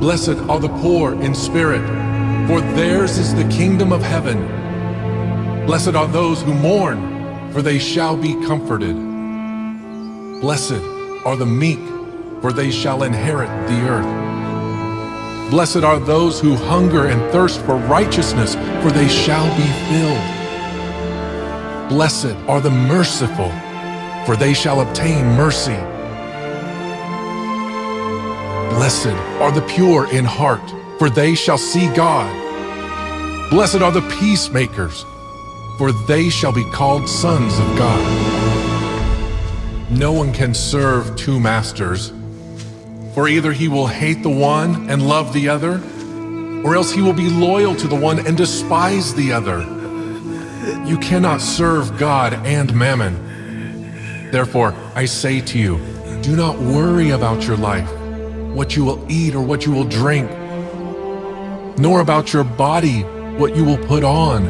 Blessed are the poor in spirit, for theirs is the kingdom of heaven. Blessed are those who mourn, for they shall be comforted. Blessed are the meek, for they shall inherit the earth. Blessed are those who hunger and thirst for righteousness, for they shall be filled. Blessed are the merciful, for they shall obtain mercy. Blessed are the pure in heart, for they shall see God. Blessed are the peacemakers, for they shall be called sons of God. No one can serve two masters, for either he will hate the one and love the other, or else he will be loyal to the one and despise the other. You cannot serve God and mammon. Therefore, I say to you, do not worry about your life, what you will eat or what you will drink, nor about your body, what you will put on.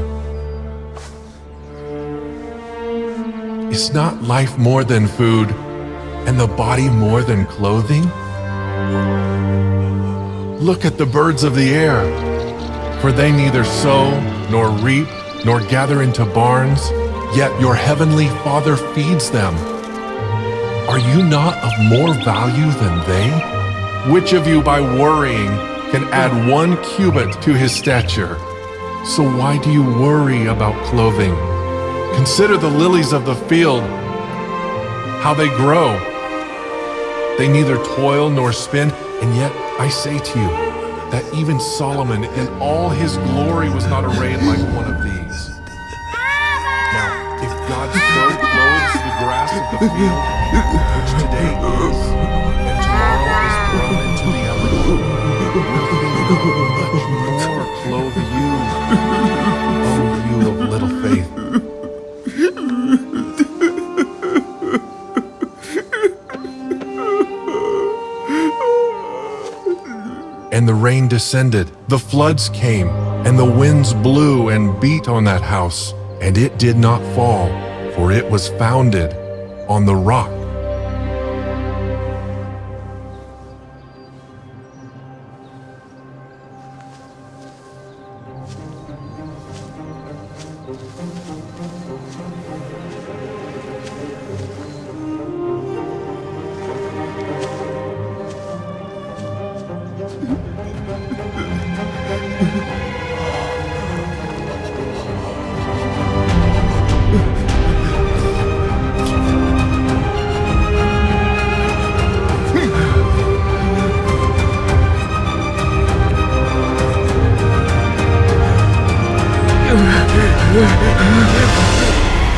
Is not life more than food, and the body more than clothing? Look at the birds of the air, for they neither sow nor reap nor gather into barns, yet your heavenly Father feeds them. Are you not of more value than they? Which of you by worrying can add one cubit to his stature? So why do you worry about clothing? Consider the lilies of the field, how they grow. They neither toil nor spin, and yet I say to you that even Solomon in all his glory was not arrayed like one of these. Now, if God so clothes the grass of the field, which today is, much more clothe you, O you of little faith? And the rain descended, the floods came, and the winds blew and beat on that house, and it did not fall, for it was founded on the rock. Mm-hmm.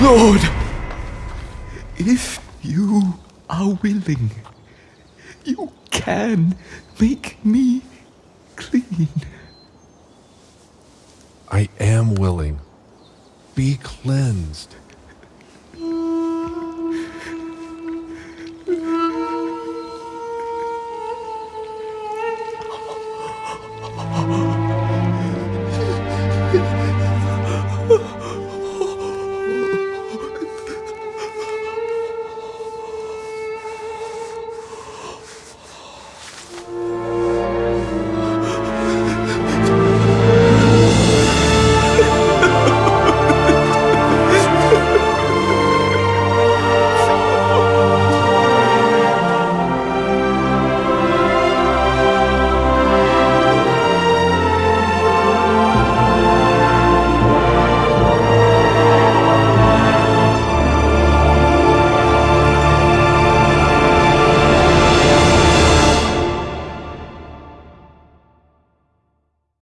Lord, if you are willing, you can make me clean. I am willing. Be cleansed.